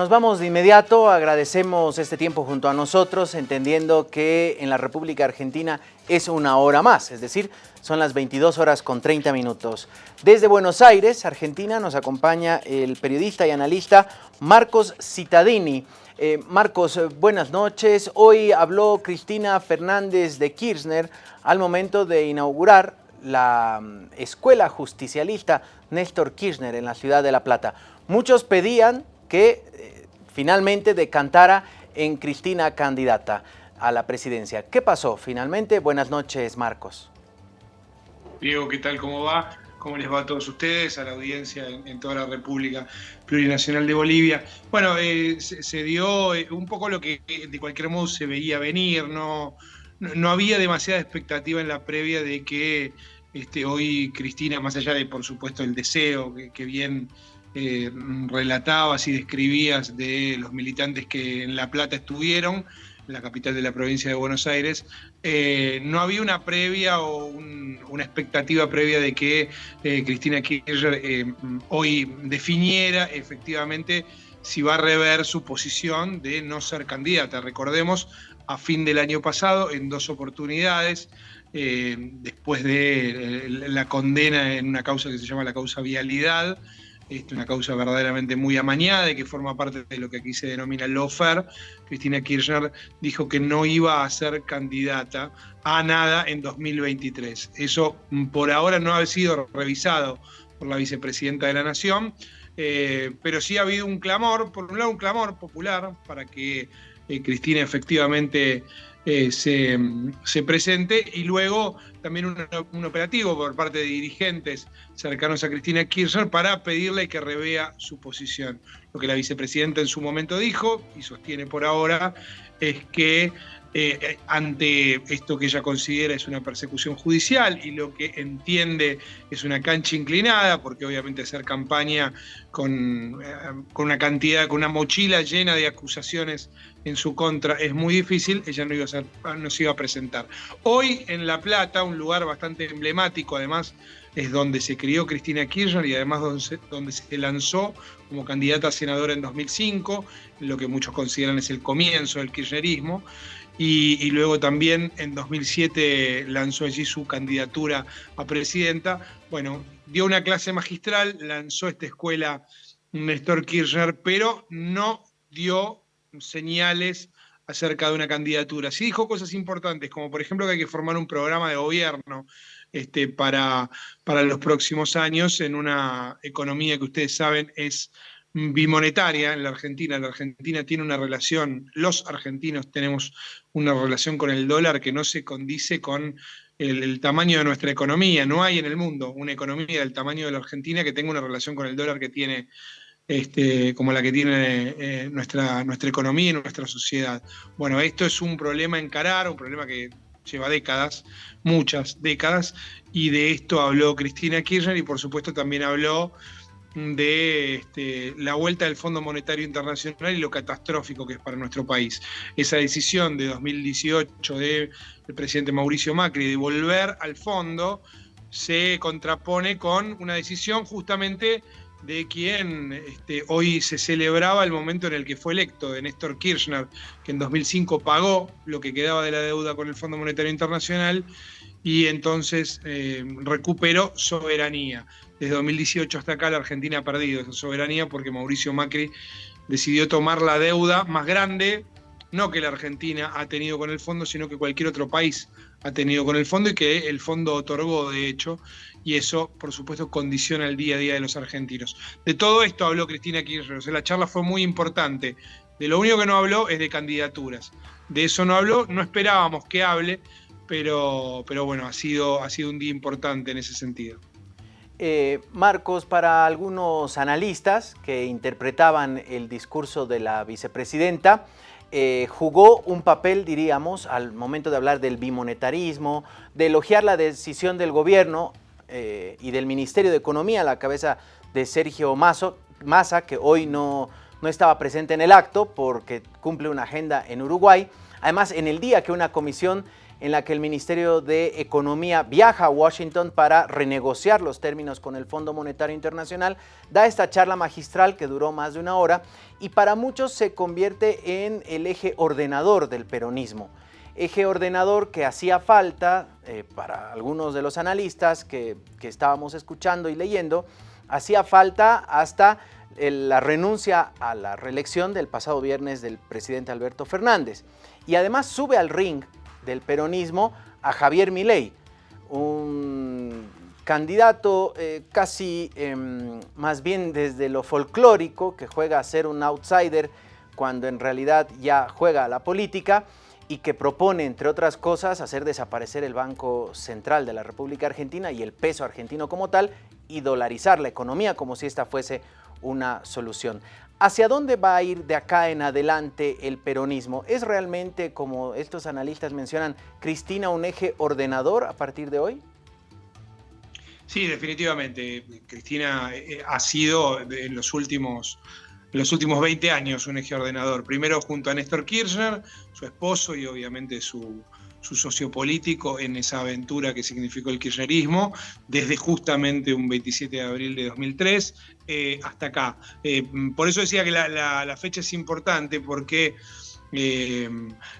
Nos vamos de inmediato, agradecemos este tiempo junto a nosotros, entendiendo que en la República Argentina es una hora más, es decir, son las 22 horas con 30 minutos. Desde Buenos Aires, Argentina, nos acompaña el periodista y analista Marcos Cittadini. Eh, Marcos, buenas noches. Hoy habló Cristina Fernández de Kirchner al momento de inaugurar la mm, escuela justicialista Néstor Kirchner en la ciudad de La Plata. Muchos pedían que eh, finalmente decantara en Cristina candidata a la presidencia. ¿Qué pasó finalmente? Buenas noches, Marcos. Diego, ¿qué tal? ¿Cómo va? ¿Cómo les va a todos ustedes, a la audiencia en, toda la República Plurinacional de Bolivia? Bueno, eh, se, dio eh, un poco lo que de cualquier modo se veía venir, no, no, había demasiada expectativa en la previa de que este, hoy Cristina, más allá de por supuesto el deseo que bien eh, relatabas y describías de los militantes que en La Plata estuvieron, la capital de la provincia de Buenos Aires, eh, no había una previa o una expectativa previa de que eh, Cristina Kirchner hoy definiera efectivamente si va a rever su posición de no ser candidata. Recordemos, a fin del año pasado, en dos oportunidades, después de la condena en una causa que se llama la causa vialidad, es una causa verdaderamente muy amañada y que forma parte de lo que aquí se denomina el lawfare. Cristina Kirchner dijo que no iba a ser candidata a nada en 2023. Eso mm, por ahora no ha sido revisado por la vicepresidenta de la Nación, eh, pero sí ha habido un clamor, por un lado un clamor popular para que eh, Cristina efectivamente eh, se, presente y luego también un, operativo por parte de dirigentes cercanos a Cristina Kirchner para pedirle que revea su posición. Lo que la vicepresidenta en su momento dijo y sostiene por ahora es que eh, ante esto que ella considera es una persecución judicial y lo que entiende es una cancha inclinada, porque obviamente hacer campaña con, eh, una cantidad, con una mochila llena de acusaciones en su contra es muy difícil, ella no, iba a se iba a presentar. Hoy en La Plata, un lugar bastante emblemático, además es donde se crió Cristina Kirchner y además donde se lanzó como candidata a senadora en 2005, lo que muchos consideran es el comienzo del kirchnerismo. Y, luego también en 2007 lanzó allí su candidatura a presidenta. Bueno, dio una clase magistral, lanzó esta escuela Néstor Kirchner, pero no dio señales acerca de una candidatura. Sí dijo cosas importantes, como por ejemplo que hay que formar un programa de gobierno este, para, para los próximos años en una economía que ustedes saben es bimonetaria en la Argentina. La Argentina tiene una relación, los argentinos tenemos una relación con el dólar que no se condice con el, tamaño de nuestra economía. No hay en el mundo una economía del tamaño de la Argentina que tenga una relación con el dólar que tiene este, como la que tiene eh, nuestra, nuestra economía y nuestra sociedad. Bueno, esto es un problema a encarar, un problema que lleva décadas, muchas décadas, y de esto habló Cristina Kirchner y por supuesto también habló de este, la vuelta del Fondo Monetario Internacional y lo catastrófico que es para nuestro país. Esa decisión de 2018 del presidente Mauricio Macri de volver al fondo se contrapone con una decisión justamente de quien este, hoy se celebraba el momento en el que fue electo, de Néstor Kirchner, que en 2005 pagó lo que quedaba de la deuda con el Fondo Monetario Internacional y entonces eh, recuperó soberanía. Desde 2018 hasta acá la Argentina ha perdido esa soberanía porque Mauricio Macri decidió tomar la deuda más grande, no que la Argentina ha tenido con el fondo, sino que cualquier otro país ha tenido con el fondo y que el fondo otorgó, de hecho, y eso, por supuesto, condiciona el día a día de los argentinos. De todo esto habló Cristina Kirchner, la charla fue muy importante. De lo único que no habló es de candidaturas. De eso no habló, no esperábamos que hable, pero, pero bueno, ha sido, ha sido un día importante en ese sentido. Eh, Marcos, para algunos analistas que interpretaban el discurso de la vicepresidenta, eh, jugó un papel, diríamos, al momento de hablar del bimonetarismo, de elogiar la decisión del gobierno eh, y del Ministerio de Economía a la cabeza de Sergio Massa, que hoy no, no estaba presente en el acto porque cumple una agenda en Uruguay, Además, en el día que una comisión en la que el Ministerio de Economía viaja a Washington para renegociar los términos con el Fondo Monetario Internacional, da esta charla magistral que duró más de una hora y para muchos se convierte en el eje ordenador del peronismo. Eje ordenador que hacía falta eh, para algunos de los analistas que, que estábamos escuchando y leyendo, hacía falta hasta la renuncia a la reelección del pasado viernes del presidente Alberto Fernández. Y además sube al ring del peronismo a Javier Milei, un candidato eh, casi em, más bien desde lo folclórico, que juega a ser un outsider cuando en realidad ya juega a la política y que propone, entre otras cosas, hacer desaparecer el Banco Central de la República Argentina y el peso argentino como tal y dolarizar la economía como si esta fuese una solución. ¿Hacia dónde va a ir de acá en adelante el peronismo? ¿Es realmente, como estos analistas mencionan, Cristina un eje ordenador a partir de hoy? Sí, definitivamente. Cristina eh, ha sido en los últimos, los últimos 20 años un eje ordenador. Primero junto a Néstor Kirchner, su esposo y obviamente su, su socio político en esa aventura que significó el kirchnerismo, desde justamente un 27 de abril de 2003 eh, hasta acá. Eh, por eso decía que la, fecha es importante, porque eh,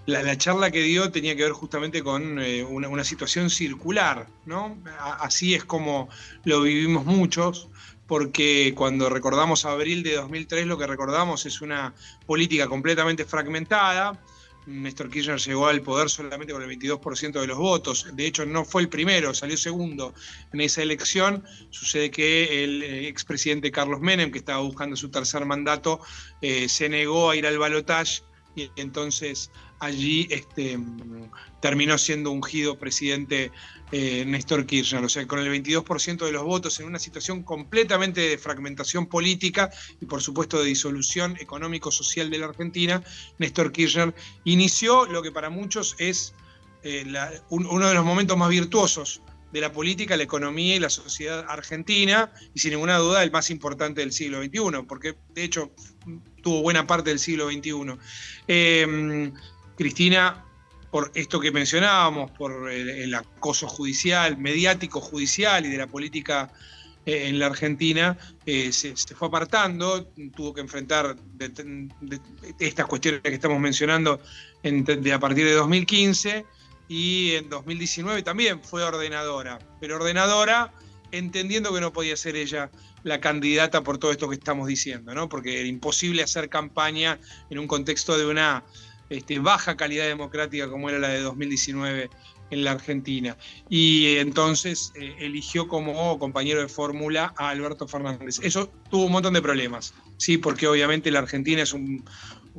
la, charla que dio tenía que ver justamente con una, situación circular, ¿no? Así es como lo vivimos muchos, porque cuando recordamos abril de 2003 lo que recordamos es una política completamente fragmentada, Néstor Kirchner llegó al poder solamente con el 22% de los votos. De hecho, no fue el primero, salió segundo en esa elección. Sucede que el eh, expresidente Carlos Menem, que estaba buscando su tercer mandato, eh, se negó a ir al balotaje y entonces allí este, terminó siendo ungido presidente eh, Néstor Kirchner. O sea, con el 22% de los votos en una situación completamente de fragmentación política y por supuesto de disolución económico-social de la Argentina, Néstor Kirchner inició lo que para muchos es eh, uno de los momentos más virtuosos de la política, la economía y la sociedad argentina, y sin ninguna duda el más importante del siglo XXI, porque de hecho tuvo buena parte del siglo XXI. Cristina, por esto que mencionábamos, por el, acoso judicial, mediático judicial y de la política eh, en la Argentina, eh, se, fue apartando, tuvo que enfrentar estas cuestiones que estamos mencionando de, a partir de 2015 y en 2019 también fue ordenadora, pero ordenadora entendiendo que no podía ser ella la candidata por todo esto que estamos diciendo, ¿no? porque era imposible hacer campaña en un contexto de una este, baja calidad democrática como era la de 2019 en la Argentina. Y entonces eh, eligió como compañero de fórmula a Alberto Fernández. Eso tuvo un montón de problemas, ¿sí? porque obviamente la Argentina es un,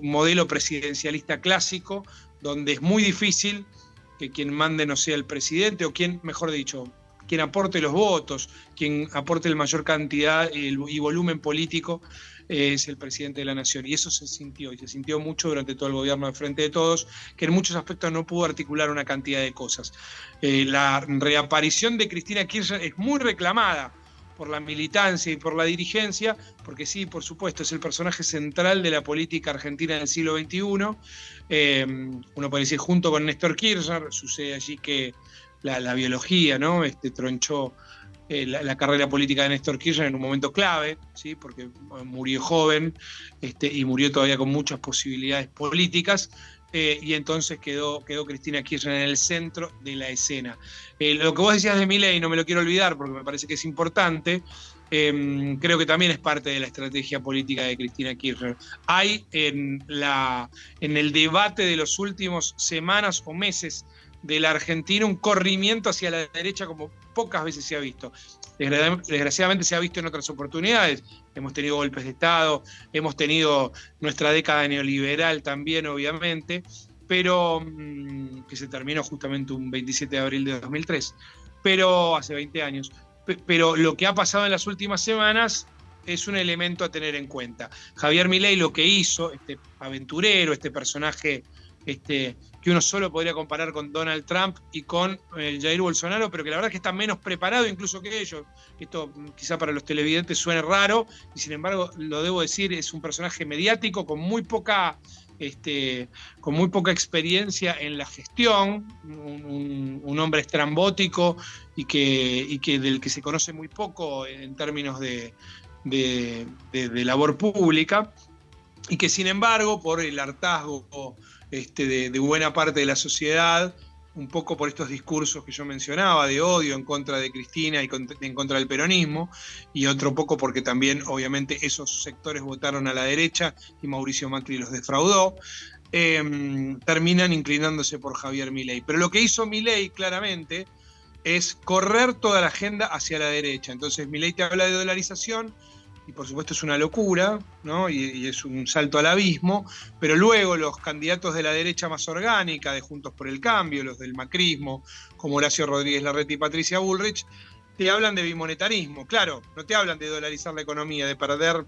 modelo presidencialista clásico, donde es muy difícil que quien mande no sea el presidente, o quien, mejor dicho, quien aporte los votos, quien aporte la mayor cantidad y volumen político es el presidente de la Nación. Y eso se sintió, y se sintió mucho durante todo el gobierno de Frente de Todos, que en muchos aspectos no pudo articular una cantidad de cosas. Eh, la reaparición de Cristina Kirchner es muy reclamada por la militancia y por la dirigencia, porque sí, por supuesto, es el personaje central de la política argentina del siglo XXI. Eh, uno puede decir, junto con Néstor Kirchner, sucede allí que la, biología, ¿no? Este, tronchó eh, la, carrera política de Néstor Kirchner en un momento clave, ¿sí? porque murió joven este, y murió todavía con muchas posibilidades políticas, eh, y entonces quedó, quedó Cristina Kirchner en el centro de la escena. Eh, lo que vos decías de Milei, no me lo quiero olvidar porque me parece que es importante, em, creo que también es parte de la estrategia política de Cristina Kirchner. Hay en, la, en el debate de los últimos semanas o meses de la Argentina un corrimiento hacia la derecha como pocas veces se ha visto. Desgraciadamente se ha visto en otras oportunidades. Hemos tenido golpes de Estado, hemos tenido nuestra década neoliberal también, obviamente, pero mm, que se terminó justamente un 27 de abril de 2003, pero hace 20 años. Pero lo que ha pasado en las últimas semanas es un elemento a tener en cuenta. Javier Milei lo que hizo, este aventurero, este personaje este, que uno solo podría comparar con Donald Trump y con el eh, Jair Bolsonaro, pero que la verdad es que está menos preparado incluso que ellos. Esto mm, quizá para los televidentes suene raro, y sin embargo, lo debo decir, es un personaje mediático con muy poca este, con muy poca experiencia en la gestión, un, hombre estrambótico y, que, del que se conoce muy poco en términos de, labor pública, y que sin embargo, por el hartazgo este, de buena parte de la sociedad, un poco por estos discursos que yo mencionaba de odio en contra de Cristina y en contra del peronismo, y otro poco porque también obviamente esos sectores votaron a la derecha y Mauricio Macri los defraudó, em, terminan inclinándose por Javier Milei. Pero lo que hizo Milei claramente es correr toda la agenda hacia la derecha. Entonces Milei te habla de dolarización, y por supuesto es una locura, ¿no? Y, es un salto al abismo, pero luego los candidatos de la derecha más orgánica, de Juntos por el Cambio, los del macrismo, como Horacio Rodríguez Larreta y Patricia Bullrich, te hablan de bimonetarismo, claro, no te hablan de dolarizar la economía, de perder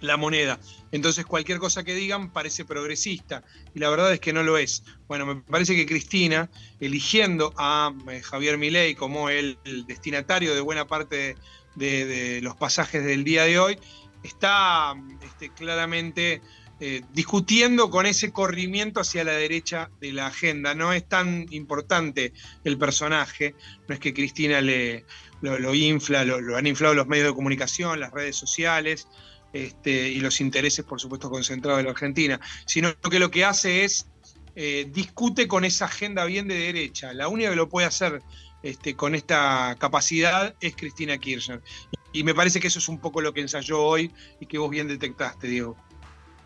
la moneda. Entonces cualquier cosa que digan parece progresista y la verdad es que no lo es. Bueno, me parece que Cristina, eligiendo a eh, Javier Milei como el, destinatario de buena parte de, los pasajes del día de hoy, está este, claramente eh, discutiendo con ese corrimiento hacia la derecha de la agenda. No es tan importante el personaje, no es que Cristina le, lo, infla, lo, han inflado los medios de comunicación, las redes sociales este, y los intereses, por supuesto, concentrados en la Argentina, sino que lo que hace es eh, discute con esa agenda bien de derecha. La única que lo puede hacer este, con esta capacidad es Cristina Kirchner. Y, me parece que eso es un poco lo que ensayó hoy y que vos bien detectaste, Diego.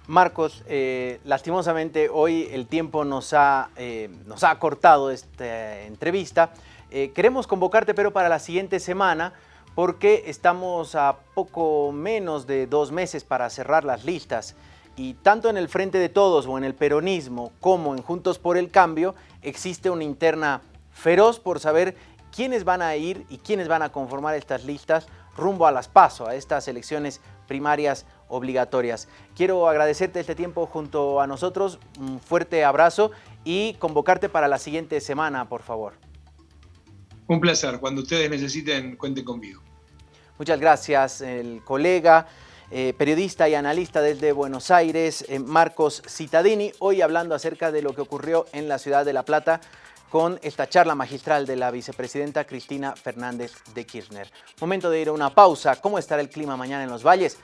Marcos, eh, lastimosamente hoy el tiempo nos ha, eh, nos ha cortado esta entrevista. Eh, queremos convocarte pero para la siguiente semana porque estamos a poco menos de dos meses para cerrar las listas y tanto en el Frente de Todos o en el peronismo como en Juntos por el Cambio existe una interna feroz por saber quiénes van a ir y quiénes van a conformar estas listas rumbo a las PASO, a estas elecciones primarias obligatorias. Quiero agradecerte este tiempo junto a nosotros, un fuerte abrazo y convocarte para la siguiente semana, por favor. Un placer, cuando ustedes necesiten, cuenten conmigo. Muchas gracias, el colega, eh, periodista y analista desde Buenos Aires, eh, Marcos Citadini, hoy hablando acerca de lo que ocurrió en la ciudad de La Plata con esta charla magistral de la vicepresidenta Cristina Fernández de Kirchner. Momento de ir a una pausa. ¿Cómo estará el clima mañana en los valles?